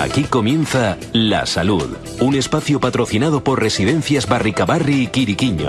Aquí comienza La Salud, un espacio patrocinado por Residencias Barricabarri y Quiriquiño.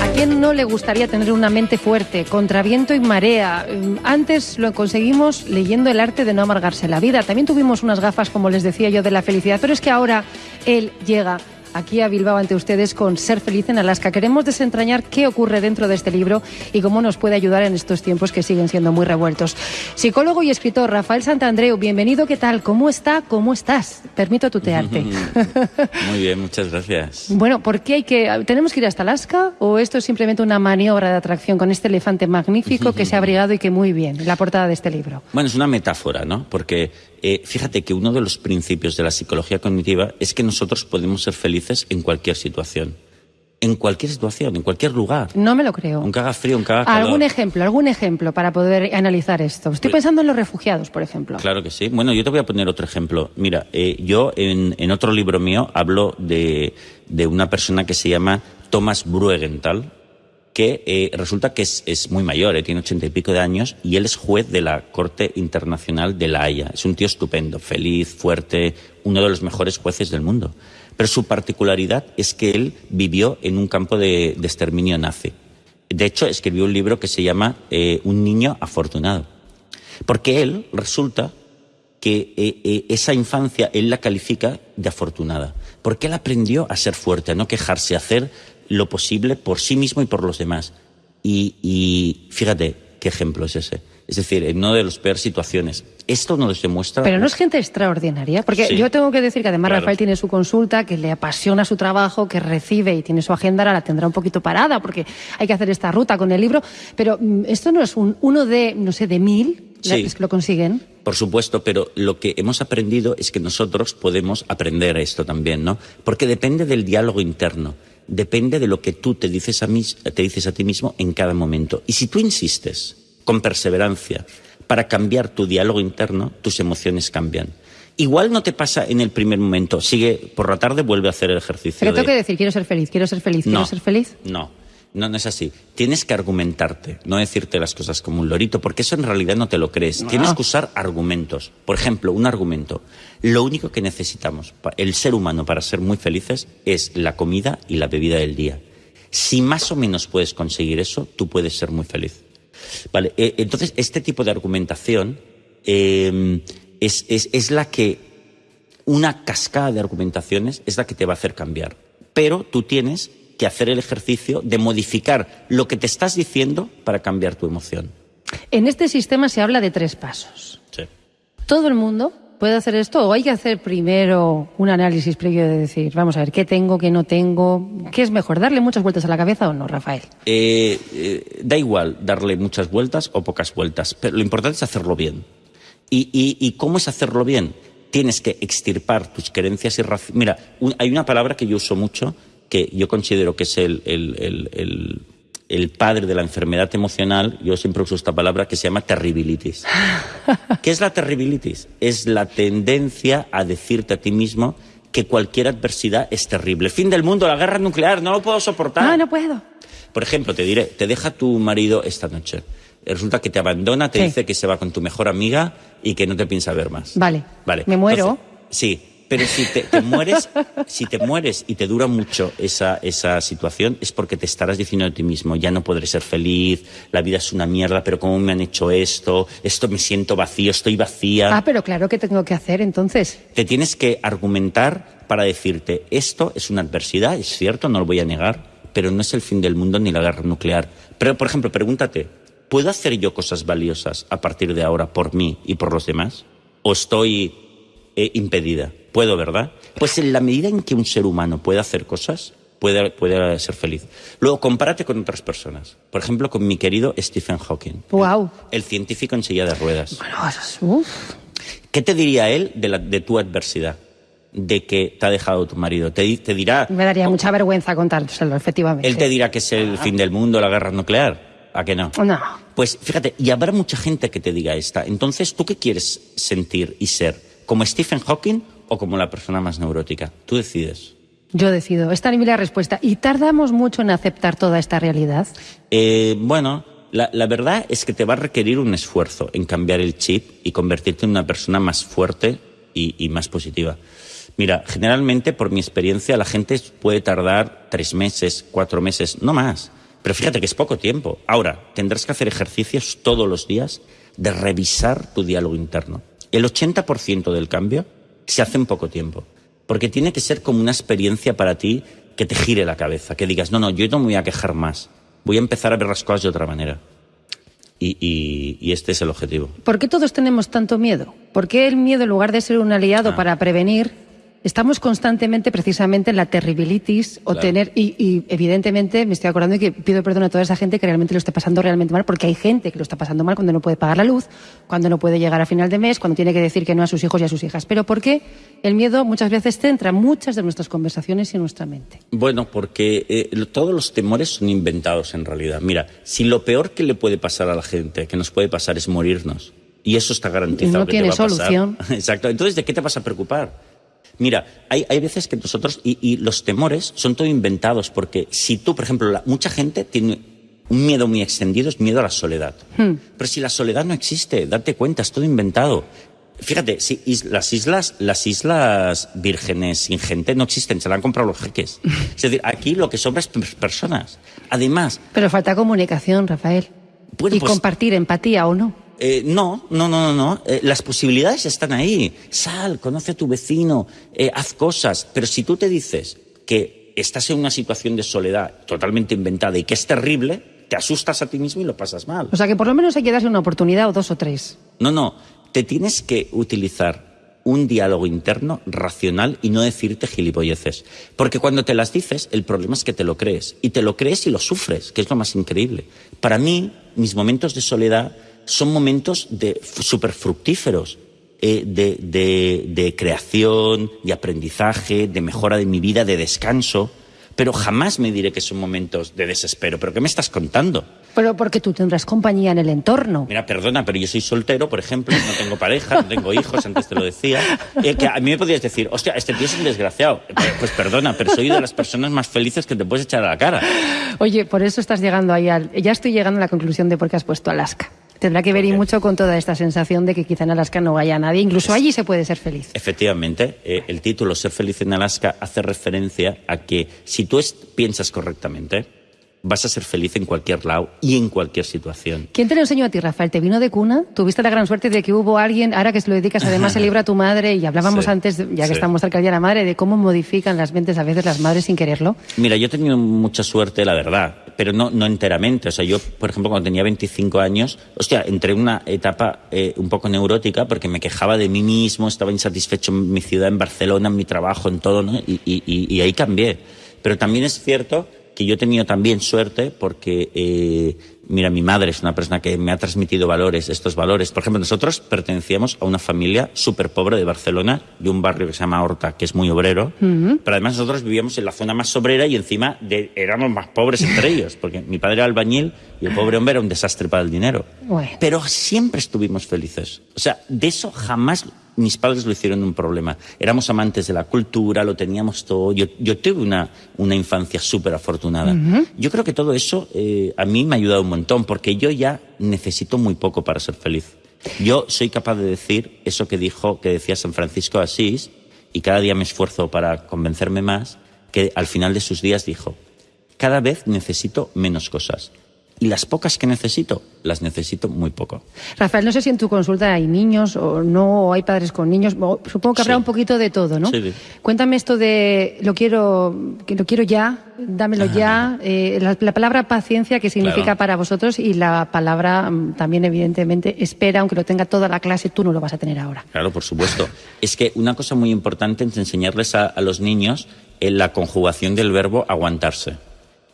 ¿A quién no le gustaría tener una mente fuerte, contra viento y marea? Mm, Antes lo conseguimos leyendo el arte de no amargarse la vida. También tuvimos unas gafas, como les decía yo, de la felicidad, pero es que ahora él llega aquí a Bilbao ante ustedes con Ser feliz en Alaska. Queremos desentrañar qué ocurre dentro de este libro y cómo nos puede ayudar en estos tiempos que siguen siendo muy revueltos. Psicólogo y escritor Rafael Santandreu, bienvenido, ¿qué tal? ¿Cómo está? ¿Cómo estás? Permito tutearte. Muy bien, muchas gracias. Bueno, ¿por qué hay que tenemos que ir hasta Alaska o esto es simplemente una maniobra de atracción con este elefante magnífico que se ha abrigado y que muy bien, la portada de este libro? Bueno, es una metáfora, ¿no? Porque eh, fíjate que uno de los principios de la psicología cognitiva es que nosotros podemos ser felices en cualquier situación. En cualquier situación, en cualquier lugar. No me lo creo. Aunque haga frío, aunque haga calor. ¿Algún ejemplo, algún ejemplo para poder analizar esto? Estoy Pues- pensando en los refugiados, por ejemplo. Claro que sí. Bueno, yo te voy a poner otro ejemplo. Mira, eh, yo en, en otro libro mío hablo de, de una persona que se llama Thomas Bruegenthal, que eh, resulta que es, es muy mayor, eh, tiene ochenta y pico de años, y él es juez de la Corte Internacional de La Haya. Es un tío estupendo, feliz, fuerte, uno de los mejores jueces del mundo. Pero su particularidad es que él vivió en un campo de, exterminio nazi. De hecho, escribió un libro que se llama eh, Un niño afortunado. Porque él resulta que esa infancia él la califica de afortunada. Porque él aprendió a ser fuerte, a no quejarse, a hacer lo posible por sí mismo y por los demás. Y, y fíjate qué ejemplo es ese. Es decir, en una de las peores situaciones. Esto nos demuestra. Pero no es gente extraordinaria, porque Sí. yo tengo que decir que además Claro. Rafael tiene su consulta, que le apasiona su trabajo, que recibe y tiene su agenda, ahora la tendrá un poquito parada porque hay que hacer esta ruta con el libro, pero mm, esto no es un uno de, no sé, de mil, Sí. que lo consiguen. Por supuesto, pero lo que hemos aprendido es que nosotros podemos aprender esto también, ¿no? Porque depende del diálogo interno, depende de lo que tú te dices a, mis- te dices a ti mismo en cada momento. Y si tú insistes con perseverancia para cambiar tu diálogo interno, tus emociones cambian. Igual no te pasa en el primer momento, sigue por la tarde, vuelve a hacer el ejercicio. Pero de- tengo que decir, quiero ser feliz, quiero ser feliz, quiero no, ser feliz. No, no, no es así. Tienes que argumentarte, no decirte las cosas como un lorito, porque eso en realidad no te lo crees. Tienes que usar argumentos. Por ejemplo, un argumento. Lo único que necesitamos, el ser humano, para ser muy felices, es la comida y la bebida del día. Si más o menos puedes conseguir eso, tú puedes ser muy feliz. Vale, eh, entonces este tipo de argumentación eh, es, es- es la que una cascada de argumentaciones es la que te va a hacer cambiar. Pero tú tienes que hacer el ejercicio de modificar lo que te estás diciendo para cambiar tu emoción. En este sistema se habla de tres pasos. Sí. ¿Todo el mundo puede hacer esto o hay que hacer primero un análisis previo de decir, vamos a ver, qué tengo, qué no tengo? ¿Qué es mejor, darle muchas vueltas a la cabeza o no, Rafael? Eh, eh, da igual darle muchas vueltas o pocas vueltas, pero lo importante es hacerlo bien. ¿Y, y- y cómo es hacerlo bien? Tienes que extirpar tus creencias irracionales. Mira, un- hay una palabra que yo uso mucho, que yo considero que es el, el- el- el- padre de la enfermedad emocional, yo siempre uso esta palabra, que se llama terribilitis. ¿Qué es la terribilitis? Es la tendencia a decirte a ti mismo que cualquier adversidad es terrible. Fin del mundo, la guerra nuclear, no lo puedo soportar. Ah, no puedo. Por ejemplo, te diré, te deja tu marido esta noche. Resulta que te abandona, te Sí. dice que se va con tu mejor amiga y que no te piensa ver más. Vale. Vale. Me muero. Entonces, sí, pero si te, te mueres, si te mueres y te dura mucho esa, esa situación, es porque te estarás diciendo a ti mismo, ya no podré ser feliz, la vida es una mierda, pero cómo me han hecho esto, esto me siento vacío, estoy vacía. Ah, pero claro que tengo que hacer entonces. Te tienes que argumentar para decirte, esto es una adversidad, es cierto, no lo voy a negar, pero no es el fin del mundo ni la guerra nuclear. Pero, por ejemplo, pregúntate, ¿puedo hacer yo cosas valiosas a partir de ahora por mí y por los demás? ¿O estoy eh, impedida? Puedo, ¿verdad? Pues en la medida en que un ser humano puede hacer cosas, puede, puede ser feliz. Luego, compárate con otras personas. Por ejemplo, con mi querido Stephen Hawking. Guau. El científico en silla de ruedas. Bueno, eso es- uf. ¿Qué te diría él de, la- de tu adversidad? De que te ha dejado tu marido. Te, te dirá. me daría mucha vergüenza contárselo, efectivamente. Él te dirá que es el fin del mundo, la guerra nuclear. ¿A que no? No. Pues fíjate, y habrá mucha gente que te diga esta. Entonces, ¿tú qué quieres sentir y ser? ¿Como Stephen Hawking o como la persona más neurótica? Tú decides. Yo decido. Esta es la respuesta. ¿Y tardamos mucho en aceptar toda esta realidad? Eh, bueno, la, la, verdad es que te va a requerir un esfuerzo en cambiar el chip y convertirte en una persona más fuerte y, y más positiva. Mira, generalmente, por mi experiencia, la gente puede tardar tres meses, cuatro meses, no más. Pero fíjate que es poco tiempo. Ahora, tendrás que hacer ejercicios todos los días de revisar tu diálogo interno. El 80% del cambio se hace en poco tiempo. Porque tiene que ser como una experiencia para ti que te gire la cabeza, que digas, no, no, yo no me voy a quejar más. Voy a empezar a ver las cosas de otra manera. Y, y, y, este es el objetivo. ¿Por qué todos tenemos tanto miedo? ¿Por qué el miedo, en lugar de ser un aliado ah. para prevenir, estamos constantemente precisamente en la terribilitis o Claro. tener y, y, evidentemente me estoy acordando y que pido perdón a toda esa gente que realmente lo está pasando realmente mal porque hay gente que lo está pasando mal cuando no puede pagar la luz, cuando no puede llegar a final de mes, cuando tiene que decir que no a sus hijos y a sus hijas. Pero ¿por qué el miedo muchas veces centra muchas de nuestras conversaciones y nuestra mente? Bueno, porque eh, todos los temores son inventados en realidad. Mira, si lo peor que le puede pasar a la gente, que nos puede pasar, es morirnos, y eso está garantizado No que tiene te va a pasar. solución. Exacto. Entonces, ¿de qué te vas a preocupar? Mira, hay, hay veces que nosotros, y, y los temores son todo inventados, porque si tú, por ejemplo, la- mucha gente tiene un miedo muy extendido, es miedo a la soledad. Pero si la soledad no existe, date cuenta, es todo inventado. Fíjate, si is- las islas, las islas vírgenes sin gente no existen, se la han comprado los jeques. Es decir, aquí lo que sobra es per- personas. Además, Pero falta comunicación, Rafael. Bueno, y pues- compartir empatía o no. Eh, no, no, no, no, no. Eh, las posibilidades están ahí. Sal, conoce a tu vecino, eh, haz cosas. Pero si tú te dices que estás en una situación de soledad totalmente inventada y que es terrible, te asustas a ti mismo y lo pasas mal. O sea que por lo menos hay que darse una oportunidad o dos o tres. No, no. Te tienes que utilizar un diálogo interno racional y no decirte gilipolleces. Porque cuando te las dices, el problema es que te lo crees. Y te lo crees y lo sufres, que es lo más increíble. Para mí, mis momentos de soledad son momentos de súper fructíferos. eh, de, de- de creación, de aprendizaje, de mejora de mi vida, de descanso. Pero jamás me diré que son momentos de desespero. ¿Pero qué me estás contando? Pero porque tú tendrás compañía en el entorno. Mira, perdona, pero yo soy soltero, por ejemplo, no tengo pareja, no tengo hijos, antes te lo decía. Eh, que a mí me podrías decir, hostia, este tío es un desgraciado. Eh, Pues perdona, pero soy de las personas más felices que te puedes echar a la cara. Oye, por eso estás llegando ahí al... Ya estoy llegando a la conclusión de por qué has puesto Alaska. Tendrá que ver y mucho con toda esta sensación de que quizá en Alaska no vaya nadie. Incluso allí se puede ser feliz. Efectivamente, eh, el título Ser feliz en Alaska hace referencia a que si tú piensas correctamente, vas a ser feliz en cualquier lado y en cualquier situación. ¿Quién te lo enseñó a ti, Rafael? ¿Te vino de cuna? ¿Tuviste la gran suerte de que hubo alguien, ahora que se lo dedicas además el libro a tu madre, y hablábamos Sí, antes, ya que sí. estamos cerca del Día de la Madre, de cómo modifican las mentes a veces las madres sin quererlo? Mira, yo he tenido mucha suerte, la verdad, pero no, no enteramente. O sea, yo, por ejemplo, cuando tenía 25 años, hostia, entré en una etapa eh, un poco neurótica porque me quejaba de mí mismo, estaba insatisfecho en mi ciudad, en Barcelona, en mi trabajo, en todo, ¿no? Y, y- y- y ahí cambié. Pero también es cierto que yo he tenido también suerte porque, eh, mira, mi madre es una persona que me ha transmitido valores, estos valores. Por ejemplo, nosotros pertenecíamos a una familia súper pobre de Barcelona, de un barrio que se llama Horta, que es muy obrero, pero además nosotros vivíamos en la zona más obrera y encima de- éramos más pobres entre ellos, porque mi padre era albañil y el pobre hombre era un desastre para el dinero. Bueno. Pero siempre estuvimos felices. O sea, de eso jamás mis padres lo hicieron un problema. Éramos amantes de la cultura, lo teníamos todo. Yo, yo tuve una, una infancia súper afortunada. Yo creo que todo eso eh, a mí me ha ayudado un montón, porque yo ya necesito muy poco para ser feliz. Yo soy capaz de decir eso que dijo, que decía San Francisco de Asís, y cada día me esfuerzo para convencerme más, que al final de sus días dijo, cada vez necesito menos cosas. Y las pocas que necesito, las necesito muy poco. Rafael, no sé si en tu consulta hay niños o no, o hay padres con niños. Supongo que habrá Sí. un poquito de todo, ¿no? Sí, sí. Cuéntame esto de lo quiero, que lo quiero ya, dámelo ya. eh, la, la palabra paciencia, que significa Claro. para vosotros, y la palabra mm, también, evidentemente, espera, aunque lo tenga toda la clase, tú no lo vas a tener ahora. Claro, por supuesto. Es que una cosa muy importante es enseñarles a, a los niños en la conjugación del verbo aguantarse.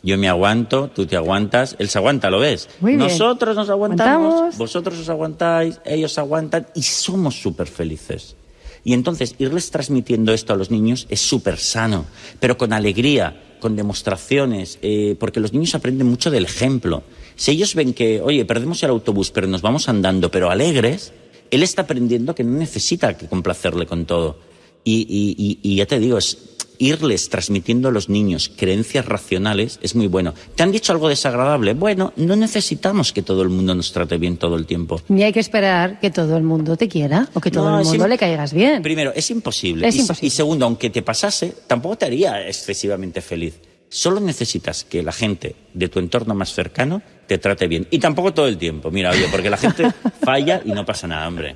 Yo me aguanto, tú te aguantas, él se aguanta, ¿lo ves? Muy bien. Nosotros nos aguantamos, Aguantamos. vosotros os aguantáis, ellos aguantan y somos súper felices. Y entonces irles transmitiendo esto a los niños es súper sano, pero con alegría, con demostraciones, eh, porque los niños aprenden mucho del ejemplo. Si ellos ven que, oye, perdemos el autobús, pero nos vamos andando, pero alegres, él está aprendiendo que no necesita que complacerle con todo. Y, y- y- y ya te digo, es, irles transmitiendo a los niños creencias racionales es muy bueno. ¿Te han dicho algo desagradable? Bueno, no necesitamos que todo el mundo nos trate bien todo el tiempo. Ni hay que esperar que todo el mundo te quiera o que todo No, el mundo le caigas bien. Primero, es imposible. Es y, imposible. y segundo, aunque te pasase, tampoco te haría excesivamente feliz. Solo necesitas que la gente de tu entorno más cercano te trate bien. Y tampoco todo el tiempo. Mira, oye, porque la gente falla y no pasa nada, hombre.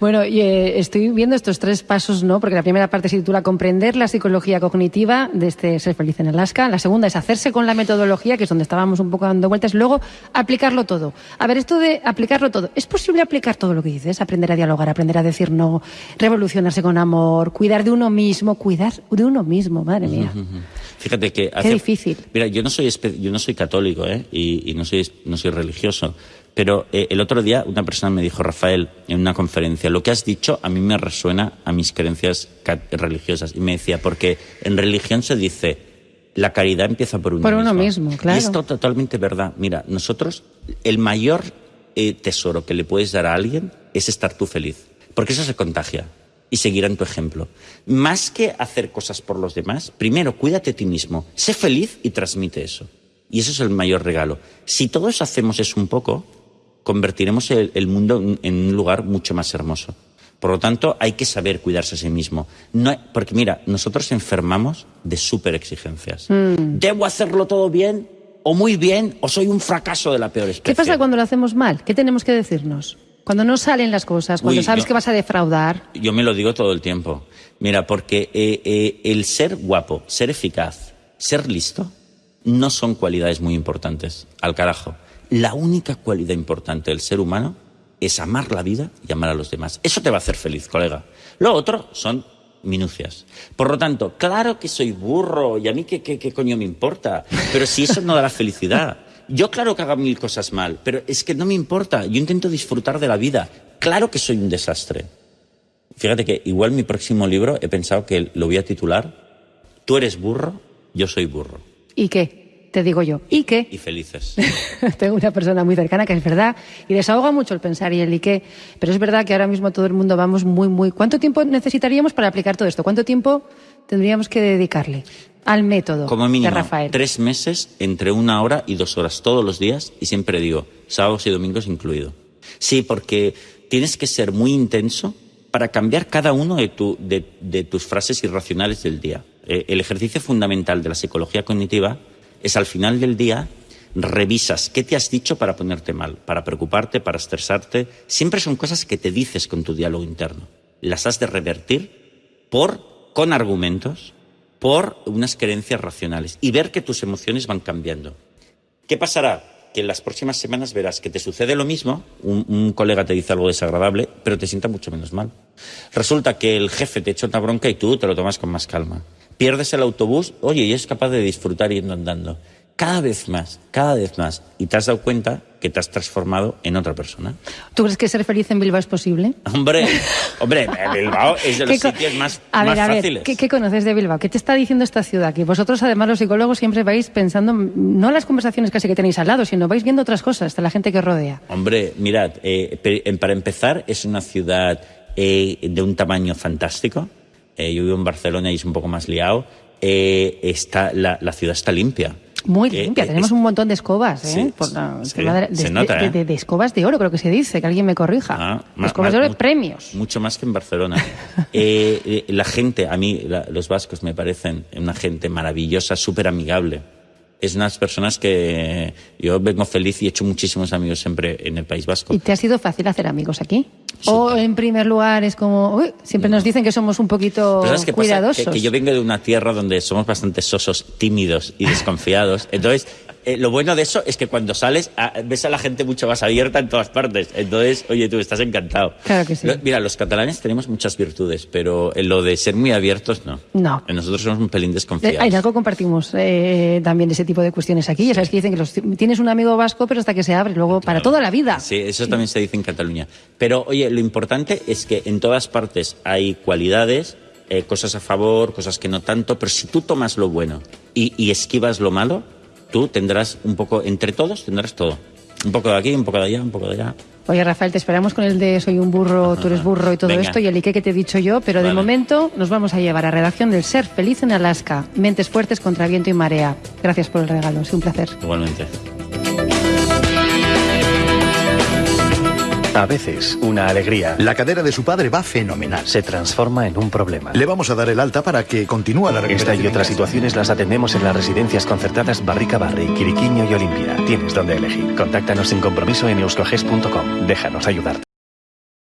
Bueno, y, eh, estoy viendo estos tres pasos, ¿no? Porque la primera parte se titula Comprender la psicología cognitiva de este Ser Feliz en Alaska. La segunda es hacerse con la metodología, que es donde estábamos un poco dando vueltas. Luego, aplicarlo todo. A ver, esto de aplicarlo todo. ¿Es posible aplicar todo lo que dices? Aprender a dialogar, aprender a decir no, revolucionarse con amor, cuidar de uno mismo, cuidar de uno mismo, madre mía. Fíjate que Qué difícil. Mira, yo no soy yo no soy católico, ¿eh? Y, y no soy no soy religioso. Pero eh, el otro día una persona me dijo, Rafael, en una conferencia, lo que has dicho a mí me resuena a mis creencias religiosas. Y me decía, porque en religión se dice, la caridad empieza por uno Por mismo. uno mismo, claro. Y esto totalmente verdad. Mira, nosotros, el mayor eh, tesoro que le puedes dar a alguien es estar tú feliz. Porque eso se contagia y seguirán tu ejemplo. Más que hacer cosas por los demás, primero cuídate a ti mismo, sé feliz y transmite eso. Y eso es el mayor regalo. Si todos hacemos eso un poco, convertiremos el, el mundo en- un lugar mucho más hermoso. Por lo tanto, hay que saber cuidarse a sí mismo. No, porque mira, nosotros enfermamos de súper exigencias. ¿Debo hacerlo todo bien? ¿O muy bien? ¿O soy un fracaso de la peor especie? ¿Qué pasa cuando lo hacemos mal? ¿Qué tenemos que decirnos? Cuando no salen las cosas, cuando Uy, sabes yo- que vas a defraudar. Yo me lo digo todo el tiempo. Mira, porque eh, eh, el ser guapo, ser eficaz, ser listo, no son cualidades muy importantes. Al carajo. La única cualidad importante del ser humano es amar la vida y amar a los demás. Eso te va a hacer feliz, colega. Lo otro son minucias. Por lo tanto, claro que soy burro y a mí qué, qué, qué coño me importa, pero si eso no da la felicidad. Yo claro que hago mil cosas mal, pero es que no me importa. Yo intento disfrutar de la vida. Claro que soy un desastre. Fíjate que igual mi próximo libro he pensado que lo voy a titular Tú eres burro, yo soy burro. ¿Y qué? Te digo yo. ¿Y qué? Y felices. Tengo una persona muy cercana que es verdad y desahoga mucho el pensar y el y qué. Pero es verdad que ahora mismo todo el mundo vamos muy, muy. ¿Cuánto tiempo necesitaríamos para aplicar todo esto? ¿Cuánto tiempo tendríamos que dedicarle al método Como de mínimo, Rafael? tres meses entre una hora y dos horas todos los días y siempre digo, sábados y domingos incluido. Sí, porque tienes que ser muy intenso para cambiar cada uno de, tu- de- de tus frases irracionales del día. Eh, el ejercicio fundamental de la psicología cognitiva es al final del día revisas qué te has dicho para ponerte mal, para preocuparte, para estresarte. Siempre son cosas que te dices con tu diálogo interno. Las has de revertir por, con argumentos, por unas creencias racionales y ver que tus emociones van cambiando. ¿Qué pasará? Que en las próximas semanas verás que te sucede lo mismo, un, colega te dice algo desagradable, pero te sienta mucho menos mal. Resulta que el jefe te echa una bronca y tú te lo tomas con más calma. Pierdes el autobús, oye, y es capaz de disfrutar yendo andando. Cada vez más, cada vez más. Y te has dado cuenta que te has transformado en otra persona. ¿Tú crees que ser feliz en Bilbao es posible? Hombre, hombre, Bilbao es de los ¿Qué co- sitios más, a ver, más a ver, fáciles. ¿qué, qué conoces de Bilbao? ¿Qué te está diciendo esta ciudad? Que vosotros, además, los psicólogos, siempre vais pensando, no las conversaciones casi que tenéis al lado, sino vais viendo otras cosas de la gente que rodea. Hombre, mirad, eh, en- para empezar, es una ciudad eh, de un tamaño fantástico. Eh, yo vivo en Barcelona y es un poco más liado. Eh, está, la, la ciudad está limpia. Muy limpia, eh, tenemos es- un montón de escobas, ¿eh? Sí, Por la- el sí, tema de, de- se nota, de- ¿eh? de- de escobas de oro, creo que se dice, que alguien me corrija. Ah, escobas de oro de mu- premios. Mucho más que en Barcelona. Eh, eh, la gente, a mí, la- los vascos me parecen una gente maravillosa, súper amigable. Es unas personas que yo vengo feliz y he hecho muchísimos amigos siempre en el País Vasco. ¿Y te ha sido fácil hacer amigos aquí? O en primer lugar es como, uy, siempre nos dicen que somos un poquito Pero ¿sabes qué pasa? cuidadosos. Que, que yo vengo de una tierra donde somos bastante sosos, tímidos y desconfiados. Entonces, eh, lo bueno de eso es que cuando sales ah, ves a la gente mucho más abierta en todas partes. Entonces, oye, tú estás encantado. Claro que sí. Lo- mira, los catalanes tenemos muchas virtudes, pero en lo de ser muy abiertos, no. No. Nosotros somos un pelín Eh, desconfiados. En algo compartimos eh, también ese tipo de cuestiones aquí. Ya sabes que dicen que los- tienes un amigo vasco, pero hasta que se abre, luego para toda la vida. Sí, eso también se dice en Cataluña. Pero, oye, lo importante es que en todas partes hay cualidades, eh, cosas a favor, cosas que no tanto, pero si tú tomas lo bueno y, y esquivas lo malo, tú tendrás un poco, entre todos tendrás todo. Un poco de aquí, un poco de allá, un poco de allá. Oye, Rafael, te esperamos con el de soy un burro, tú eres burro y todo Venga. esto y el Ike que te he dicho yo, pero de momento nos vamos a llevar a redacción del Ser Feliz en Alaska. Mentes fuertes contra viento y marea. Gracias por el regalo, es un placer. Igualmente. A veces, una alegría La cadera de su padre va fenomenal. se transforma en un problema. Le vamos a dar el alta para que continúe la Esta recuperación. y otras situaciones las atendemos en las residencias concertadas Barrica Barri, Quiriquiño y Olimpia. Tienes donde elegir. Contáctanos sin compromiso en euskoges.com. Déjanos ayudarte.